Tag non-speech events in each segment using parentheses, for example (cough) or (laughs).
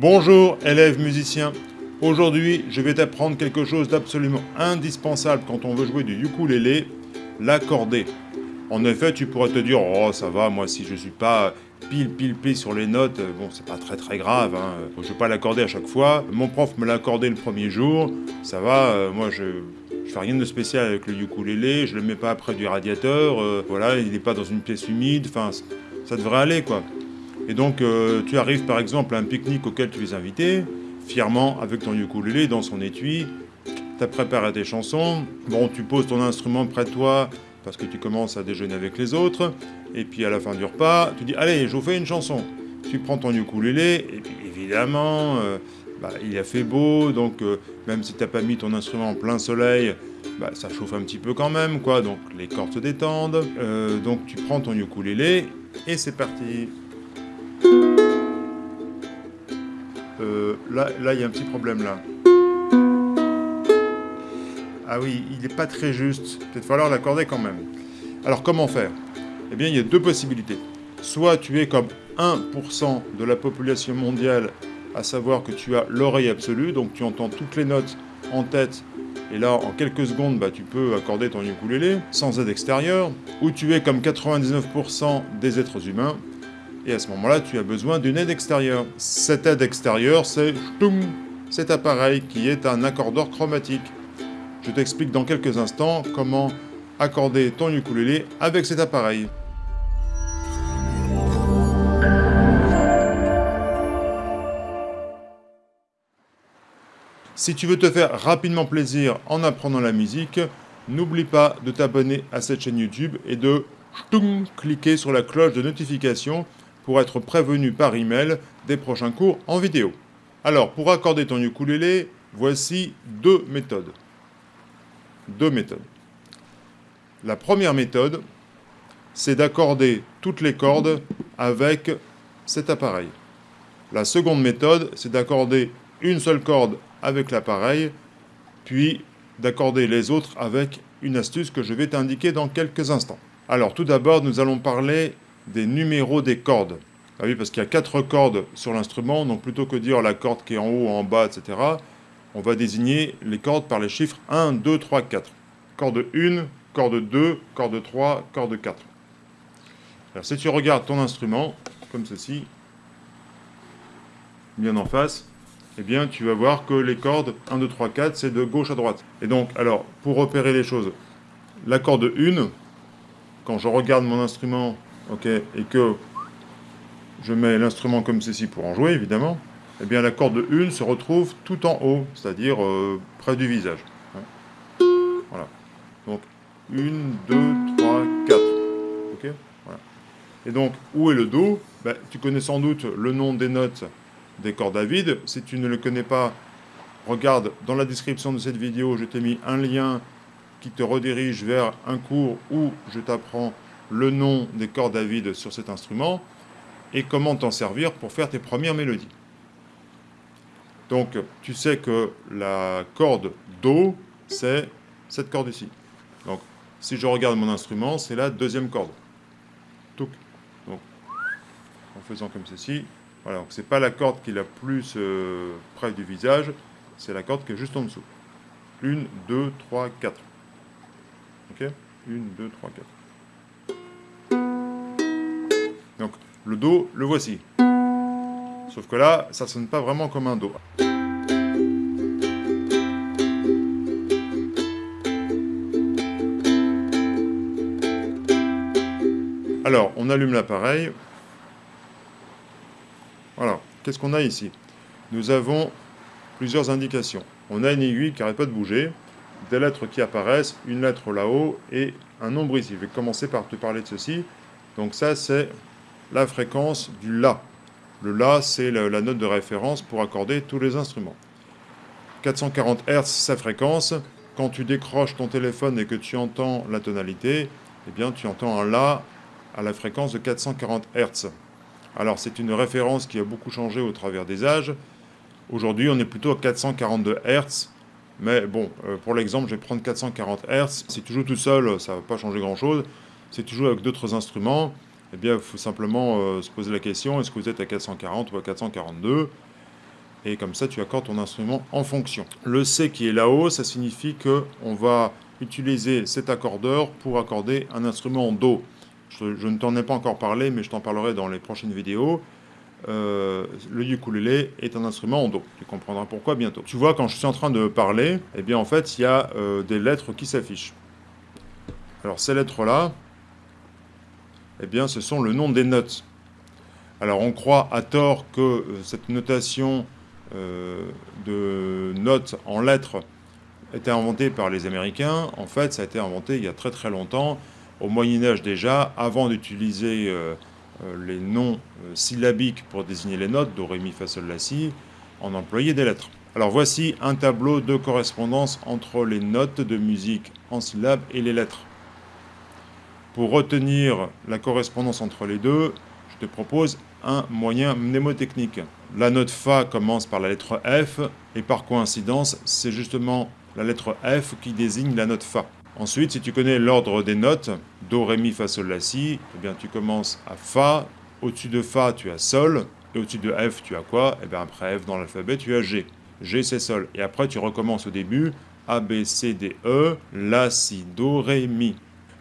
Bonjour élèves musiciens, aujourd'hui je vais t'apprendre quelque chose d'absolument indispensable quand on veut jouer du ukulélé, l'accorder. En effet tu pourrais te dire, oh ça va, moi si je suis pas pile pile pile sur les notes, bon c'est pas très très grave, hein. je vais pas l'accorder à chaque fois. Mon prof me l'a accordé le premier jour, ça va, euh, moi je, je fais rien de spécial avec le ukulélé, je le mets pas près du radiateur, euh, voilà, il n'est pas dans une pièce humide, enfin ça devrait aller quoi. Et donc, euh, tu arrives par exemple à un pique-nique auquel tu es invité, fièrement avec ton ukulélé dans son étui, tu as préparé tes chansons, bon, tu poses ton instrument près de toi parce que tu commences à déjeuner avec les autres, et puis à la fin du repas, tu dis « Allez, je vous fais une chanson ». Tu prends ton ukulélé, et puis évidemment, euh, bah, il a fait beau, donc euh, même si tu n'as pas mis ton instrument en plein soleil, bah, ça chauffe un petit peu quand même, quoi, donc les cordes se détendent. donc tu prends ton ukulélé, et c'est parti Euh, là, il y a un petit problème là. Ah oui, il n'est pas très juste. Peut-être falloir l'accorder quand même. Alors comment faire? Eh bien, il y a deux possibilités. Soit tu es comme 1% de la population mondiale, à savoir que tu as l'oreille absolue, donc tu entends toutes les notes en tête, et là, en quelques secondes, bah, tu peux accorder ton ukulélé sans aide extérieure, ou tu es comme 99% des êtres humains, et à ce moment-là, tu as besoin d'une aide extérieure. Cette aide extérieure, c'est cet appareil qui est un accordeur chromatique. Je t'explique dans quelques instants comment accorder ton ukulélé avec cet appareil. Si tu veux te faire rapidement plaisir en apprenant la musique, n'oublie pas de t'abonner à cette chaîne YouTube et de cliquer sur la cloche de notification pour être prévenu par email des prochains cours en vidéo. Alors, pour accorder ton ukulélé, voici deux méthodes. Deux méthodes. La première méthode, c'est d'accorder toutes les cordes avec cet appareil. La seconde méthode, c'est d'accorder une seule corde avec l'appareil, puis d'accorder les autres avec une astuce que je vais t'indiquer dans quelques instants. Alors tout d'abord, nous allons parler des numéros des cordes. Ah oui, parce qu'il y a quatre cordes sur l'instrument, donc plutôt que dire la corde qui est en haut, en bas, etc., on va désigner les cordes par les chiffres 1, 2, 3, 4. Corde 1, corde 2, corde 3, corde 4. Alors si tu regardes ton instrument, comme ceci, bien en face, eh bien tu vas voir que les cordes 1, 2, 3, 4, c'est de gauche à droite. Et donc, alors, pour repérer les choses, la corde 1, quand je regarde mon instrument ok, et que je mets l'instrument comme ceci pour en jouer, évidemment, eh bien la corde 1 se retrouve tout en haut, c'est-à-dire euh, près du visage. Voilà. Donc, 1, 2, 3, 4. Ok voilà. Et donc, où est le Do? Ben, Tu connais sans doute le nom des notes des cordes à vide. Si tu ne le connais pas, regarde dans la description de cette vidéo, je t'ai mis un lien qui te redirige vers un cours où je t'apprends le nom des cordes à vide sur cet instrument et comment t'en servir pour faire tes premières mélodies. Donc, tu sais que la corde Do, c'est cette corde ici. Donc, si je regarde mon instrument, c'est la deuxième corde. Donc, en faisant comme ceci, voilà, donc c'est pas la corde qui est la plus euh, près du visage, c'est la corde qui est juste en dessous. 1, 2, 3, 4. Ok? 1, 2, 3, 4. Le Do, le voici. Sauf que là, ça sonne pas vraiment comme un Do. Alors, on allume l'appareil. Voilà, qu'est-ce qu'on a ici? Nous avons plusieurs indications. On a une aiguille qui n'arrête pas de bouger, des lettres qui apparaissent, une lettre là-haut et un nombre ici. Je vais commencer par te parler de ceci. Donc ça, c'est la fréquence du La. Le La, c'est la note de référence pour accorder tous les instruments. 440 Hz, sa fréquence. Quand tu décroches ton téléphone et que tu entends la tonalité, eh bien, tu entends un La à la fréquence de 440 Hz. Alors, c'est une référence qui a beaucoup changé au travers des âges. Aujourd'hui, on est plutôt à 442 Hz. Mais bon, euh, pour l'exemple, je vais prendre 440 Hz. Si tu joues tout seul, ça ne va pas changer grand-chose. Si tu joues avec d'autres instruments, eh bien, il faut simplement euh, se poser la question, est-ce que vous êtes à 440 ou à 442 et comme ça tu accordes ton instrument en fonction. Le C qui est là-haut, ça signifie que on va utiliser cet accordeur pour accorder un instrument en Do. Je, ne t'en ai pas encore parlé, mais je t'en parlerai dans les prochaines vidéos. Euh, le ukulélé est un instrument en Do. Tu comprendras pourquoi bientôt. Tu vois, quand je suis en train de parler, eh bien en fait, il y a euh, des lettres qui s'affichent. Alors ces lettres-là, eh bien ce sont le nom des notes. Alors on croit à tort que euh, cette notation de notes en lettres était inventée par les Américains. En fait, ça a été inventé il y a très très longtemps, au Moyen-Âge déjà, avant d'utiliser euh, les noms euh, syllabiques pour désigner les notes, do, ré, mi, fa, sol, la, si, on employait des lettres. Alors voici un tableau de correspondance entre les notes de musique en syllabes et les lettres. Pour retenir la correspondance entre les deux, je te propose un moyen mnémotechnique. La note Fa commence par la lettre F, et par coïncidence, c'est justement la lettre F qui désigne la note Fa. Ensuite, si tu connais l'ordre des notes, Do, Ré, Mi, Fa, Sol, La, Si, eh bien tu commences à Fa, au-dessus de Fa tu as Sol, et au-dessus de F tu as quoi? Eh bien après F dans l'alphabet tu as G. G c'est Sol. Et après tu recommences au début, A, B, C, D, E, La, Si, Do, Ré, Mi.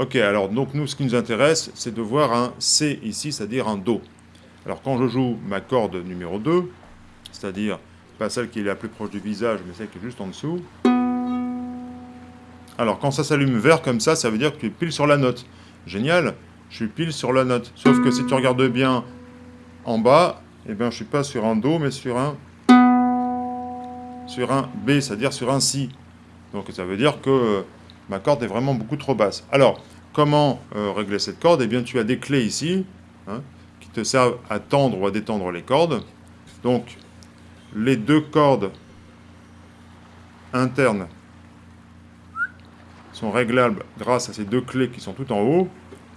Ok, alors donc nous ce qui nous intéresse c'est de voir un C ici, c'est-à-dire un Do. Alors quand je joue ma corde numéro 2, c'est-à-dire pas celle qui est la plus proche du visage, mais celle qui est juste en dessous, alors quand ça s'allume vert comme ça, ça veut dire que tu es pile sur la note. Génial, je suis pile sur la note. Sauf que si tu regardes bien en bas, eh bien je suis pas sur un Do, mais sur un sur un B, c'est-à-dire sur un Si. Donc ça veut dire que ma corde est vraiment beaucoup trop basse. Alors, comment euh, régler cette corde? Eh bien tu as des clés ici, hein, qui te servent à tendre ou à détendre les cordes. Donc, les deux cordes internes sont réglables grâce à ces deux clés qui sont tout en haut.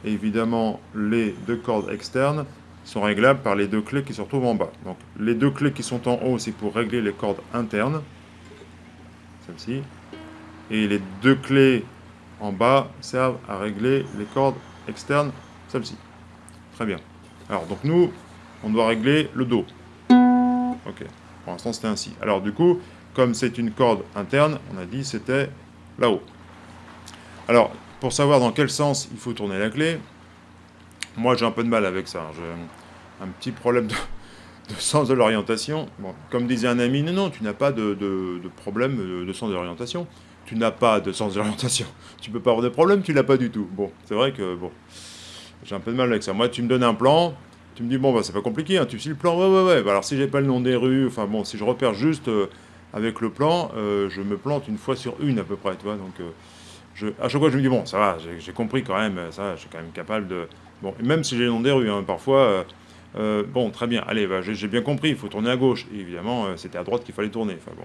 Et évidemment, les deux cordes externes sont réglables par les deux clés qui se retrouvent en bas. Donc les deux clés qui sont en haut, c'est pour régler les cordes internes, celle-ci. Et les deux clés en bas servent à régler les cordes externes, celle-ci. Très bien. Alors donc nous, on doit régler le Do. Ok, pour l'instant c'était ainsi. Alors du coup, comme c'est une corde interne, on a dit c'était là-haut. Alors, pour savoir dans quel sens il faut tourner la clé, moi j'ai un peu de mal avec ça. J'ai un petit problème de, sens de l'orientation. Comme disait un ami, non, non, tu n'as pas de, problème de, sens de l'orientation. Tu n'as pas de sens de l'orientation. Tu peux pas avoir de problème, tu l'as pas du tout. Bon, c'est vrai que, bon, j'ai un peu de mal avec ça. Moi, tu me donnes un plan, tu me dis, bon, bah, c'est pas compliqué, hein, tu suis le plan, ouais, ouais, ouais. Bah, alors, si j'ai pas le nom des rues, enfin, bon, si je repère juste euh, avec le plan, euh, je me plante une fois sur une à peu près, tu vois, donc... Euh, à chaque fois, je me dis, bon, ça va, j'ai compris quand même, ça, je suis quand même capable de... Bon, même si j'ai le nom des rues, hein, parfois, bon, très bien, allez, bah, j'ai bien compris, il faut tourner à gauche. évidemment, c'était à droite qu'il fallait tourner. Enfin, bon,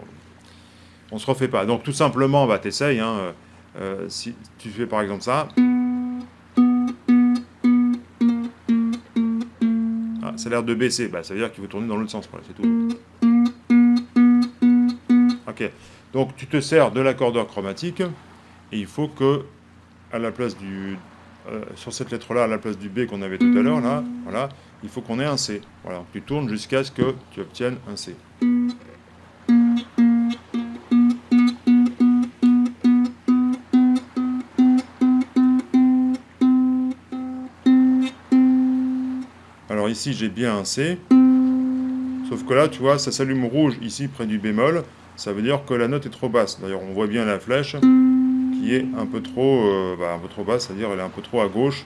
on se refait pas. Donc, tout simplement, bah, t'essayes, hein, si tu fais par exemple ça... Ah, ça a l'air de baisser, bah, ça veut dire qu'il faut tourner dans l'autre sens, c'est tout. Ok, donc tu te sers de l'accordeur chromatique, et il faut que, à la place du, euh, sur cette lettre-là, à la place du B qu'on avait tout à l'heure, là, il faut qu'on ait un C. Voilà, tu tournes jusqu'à ce que tu obtiennes un C. ici, j'ai bien un C. Sauf que là, tu vois, ça s'allume rouge ici près du bémol. Ça veut dire que la note est trop basse. D'ailleurs, on voit bien la flèche qui est un peu trop, euh, bah, basse, c'est-à-dire elle est un peu trop à gauche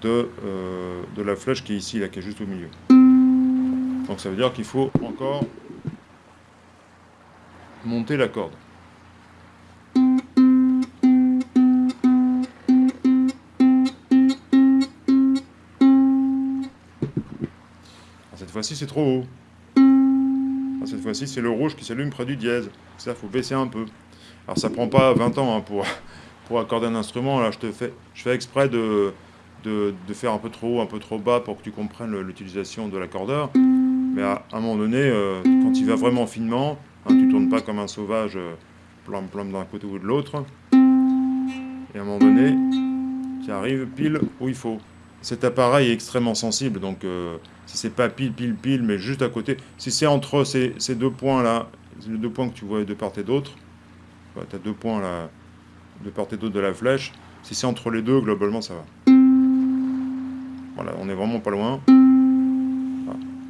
de, euh, de la flèche qui est ici, là, qui est juste au milieu. Donc ça veut dire qu'il faut encore monter la corde. Fois-ci, c'est trop haut. cette fois-ci, c'est le rouge qui s'allume près du dièse. Ça, il faut baisser un peu. Alors ça prend pas 20 ans hein, pour, (laughs) pour accorder un instrument. Là, je, te fais, je fais exprès de, de, faire un peu trop haut, un peu trop bas pour que tu comprennes l'utilisation de l'accordeur. Mais à, un moment donné, euh, quand il va vraiment finement, hein, tu tournes pas comme un sauvage, euh, plomb plomb d'un côté ou de l'autre. Et à un moment donné, tu arrives pile où il faut. Cet appareil est extrêmement sensible, donc euh, si c'est pas pile, pile, pile, mais juste à côté, si c'est entre ces, deux points-là, les deux points que tu vois de part et d'autre, tu as deux points là, de part et d'autre de la flèche, si c'est entre les deux, globalement, ça va. Voilà, on est vraiment pas loin.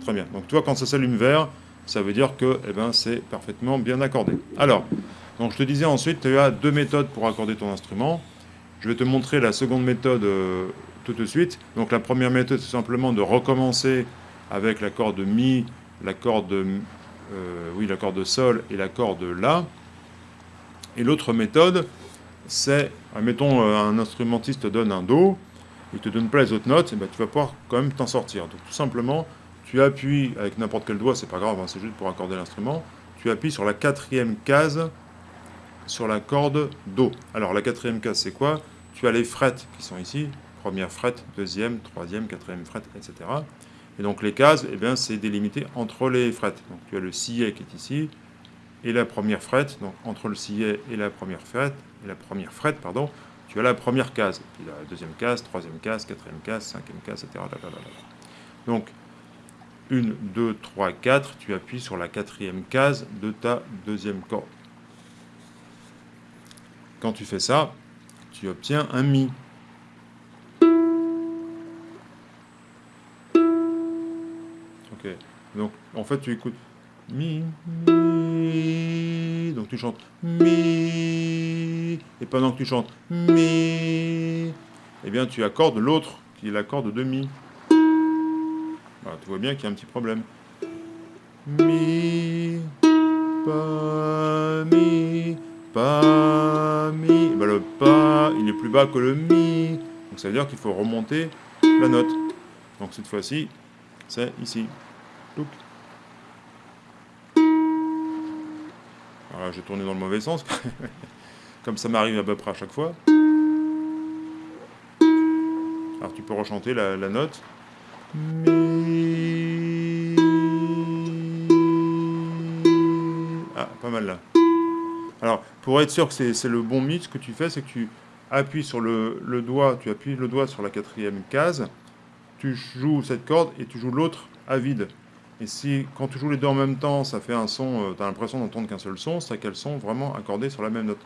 très bien. Donc tu vois, quand ça s'allume vert, ça veut dire que eh ben, c'est parfaitement bien accordé. Alors, donc je te disais ensuite, tu as deux méthodes pour accorder ton instrument. Je vais te montrer la seconde méthode euh, tout de suite. Donc la première méthode, c'est simplement de recommencer avec l'accord de Mi, l'accord de, euh, oui, l'accord de Sol et l'accord de La. Et l'autre méthode, c'est, admettons, euh, un instrumentiste te donne un Do, il ne te donne pas les autres notes, et ben, tu vas pouvoir quand même t'en sortir. Donc tout simplement, tu appuies avec n'importe quel doigt, c'est pas grave, hein, c'est juste pour accorder l'instrument, tu appuies sur la quatrième case sur la corde Do. Alors la quatrième case, c'est quoi? Tu as les frettes qui sont ici, première fret, deuxième, troisième, quatrième fret, etc. Et donc les cases, eh bien, c'est délimité entre les frettes. Donc tu as le sillet qui est ici, et la première frette, donc entre le sillet et la première frette, et la première frette, pardon, tu as la première case, puis la deuxième case, troisième case, quatrième case, cinquième case, etc. Donc, 1, 2, 3, 4, tu appuies sur la quatrième case de ta deuxième corde. Quand tu fais ça, tu obtiens un Mi. Donc en fait tu écoutes Mi, Mi, donc tu chantes Mi, et pendant que tu chantes Mi, eh bien tu accordes l'autre qui est l'accord de Mi. tu vois bien qu'il y a un petit problème. Mi, pas Mi, pas Mi. Ben, le pas, il est plus bas que le Mi. Donc ça veut dire qu'il faut remonter la note. Donc cette fois-ci, c'est ici. Voilà, j'ai tourné dans le mauvais sens. (laughs) Comme ça m'arrive à peu près à chaque fois. Alors tu peux rechanter la, note. Ah, pas mal là. Alors, pour être sûr que c'est le bon mi, ce que tu fais, c'est que tu appuies sur le, le, doigt, tu appuies le doigt sur la quatrième case, tu joues cette corde et tu joues l'autre à vide. Et si, quand tu joues les deux en même temps, ça fait un son, euh, tu as l'impression d'entendre qu'un seul son, c'est qu'elles sont vraiment accordées sur la même note.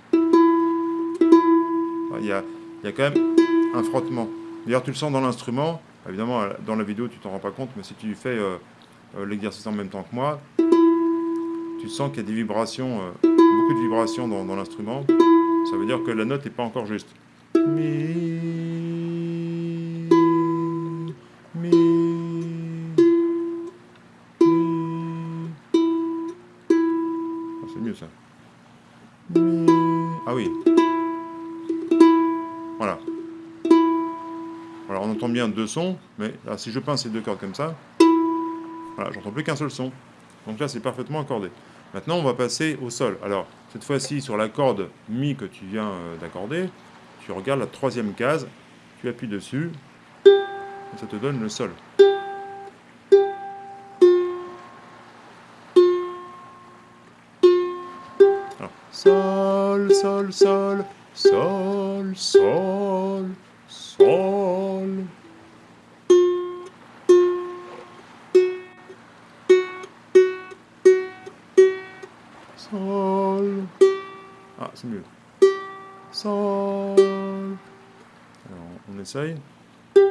Il y a, y a quand même un frottement. D'ailleurs, tu le sens dans l'instrument. Évidemment, dans la vidéo, tu t'en rends pas compte, mais si tu fais euh, euh, l'exercice en même temps que moi, tu sens qu'il y a des vibrations, beaucoup de vibrations dans l'instrument. Ça veut dire que la note n'est pas encore juste. Ah oui. Voilà. Alors on entend bien deux sons, mais si je pince ces deux cordes comme ça, voilà, j'entends plus qu'un seul son. Donc là, c'est parfaitement accordé. Maintenant, on va passer au sol. Alors, cette fois-ci, sur la corde Mi que tu viens euh, d'accorder, tu regardes la troisième case, tu appuies dessus, et ça te donne le sol. Sol, sol, sol, sol, sol. Ah, c'est mieux. Sol. Alors, on essaye. C'est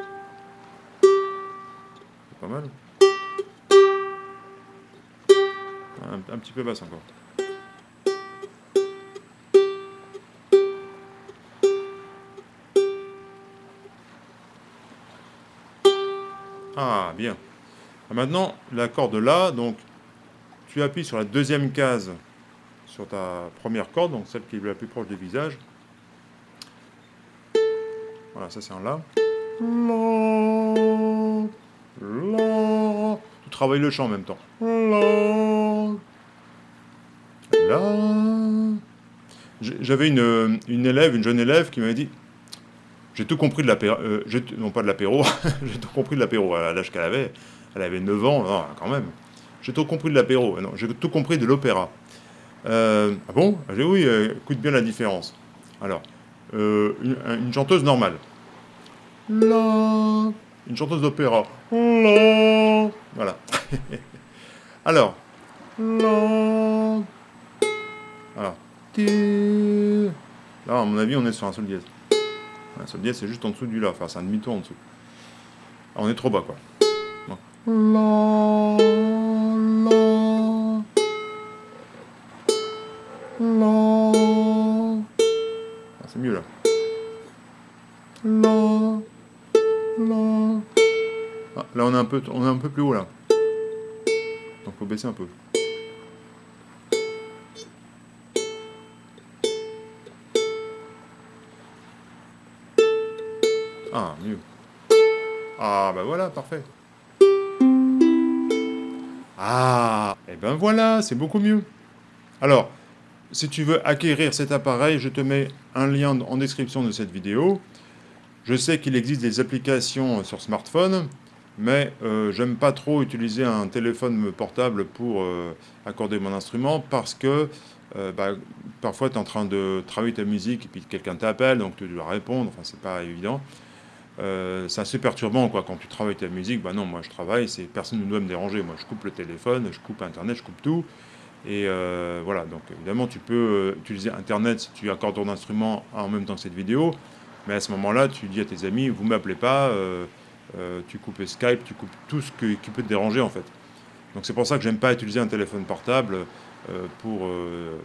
pas mal. Un, un petit peu basse encore. Ah, bien. Maintenant, la corde La, donc, tu appuies sur la deuxième case sur ta première corde, donc celle qui est la plus proche du visage. Voilà, ça c'est un La. La. Tu travailles le chant en même temps. La, La. J'avais une élève, une jeune élève qui m'avait dit j'ai tout compris de l'apéro, euh, non pas de l'apéro, (laughs) j'ai tout compris de l'apéro à l'âge qu'elle avait. Elle avait 9 ans, non, quand même. J'ai tout compris de l'apéro, non, j'ai tout compris de l'opéra. Euh, ah bon? J'ai oui, euh, écoute bien la différence. Alors, une, chanteuse normale. La, une chanteuse d'opéra. Voilà. (laughs) Alors. Alors. Là, à mon avis, on est sur un sol dièse. Un sol dièse, c'est juste en dessous du La. Enfin, c'est un demi-tour en dessous. Ah, on est trop bas, quoi. La, la, la. Ah, c'est mieux là. La, la. Ah, là, on est un peu, on est un peu plus haut là. Donc, faut baisser un peu. Ah, mieux. Ah, bah voilà, parfait. Ah, et eh ben voilà, c'est beaucoup mieux. Alors, si tu veux acquérir cet appareil, je te mets un lien en description de cette vidéo. Je sais qu'il existe des applications sur smartphone, mais euh, j'aime pas trop utiliser un téléphone portable pour euh, accorder mon instrument parce que euh, bah, parfois tu es en train de travailler ta musique et puis quelqu'un t'appelle, donc tu dois répondre, enfin c'est pas évident. Euh, c'est assez perturbant quoi, quand tu travailles ta musique. Bah non, moi je travaille, personne ne doit me déranger. Moi je coupe le téléphone, je coupe Internet, je coupe tout. Et euh, voilà, donc évidemment tu peux euh, utiliser Internet si tu accordes ton instrument en même temps que cette vidéo. Mais à ce moment-là, tu dis à tes amis, vous m'appelez pas, tu coupes Skype, tu coupes tout ce qui peut te déranger en fait. Donc c'est pour ça que j'aime pas utiliser un téléphone portable pour,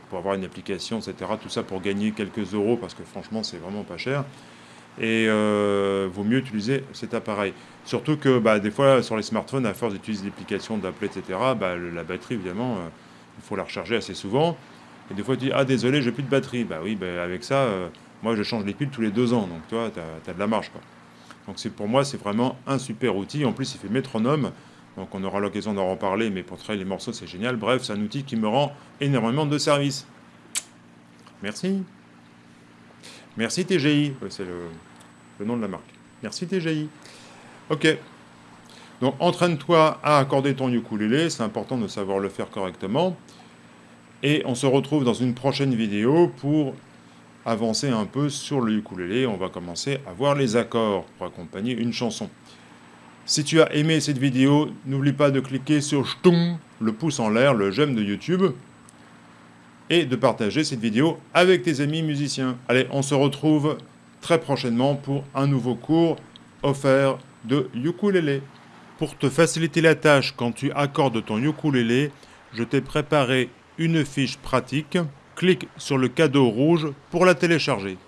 pour avoir une application, etc. Tout ça pour gagner quelques euros parce que franchement c'est vraiment pas cher et euh, vaut mieux utiliser cet appareil. Surtout que bah, des fois sur les smartphones, à force d'utiliser l'application d'appeler, etc., bah, la batterie évidemment, euh, il faut la recharger assez souvent. Et des fois tu dis ah désolé j'ai plus de batterie. Bah oui, bah, avec ça, euh, moi je change les piles tous les deux ans, donc toi tu as, de la marge. Quoi. Donc pour moi c'est vraiment un super outil. En plus il fait métronome, donc on aura l'occasion d'en reparler, mais pour travailler les morceaux c'est génial. Bref, c'est un outil qui me rend énormément de service. Merci. Merci TGI, c'est le, nom de la marque. Merci TGI. Ok. Donc entraîne-toi à accorder ton ukulélé, c'est important de savoir le faire correctement. Et on se retrouve dans une prochaine vidéo pour avancer un peu sur le ukulélé. On va commencer à voir les accords pour accompagner une chanson. Si tu as aimé cette vidéo, n'oublie pas de cliquer sur le pouce en l'air, le j'aime de YouTube et de partager cette vidéo avec tes amis musiciens. Allez, on se retrouve très prochainement pour un nouveau cours offert de ukulélé. Pour te faciliter la tâche quand tu accordes ton ukulélé, je t'ai préparé une fiche pratique. Clique sur le cadeau rouge pour la télécharger.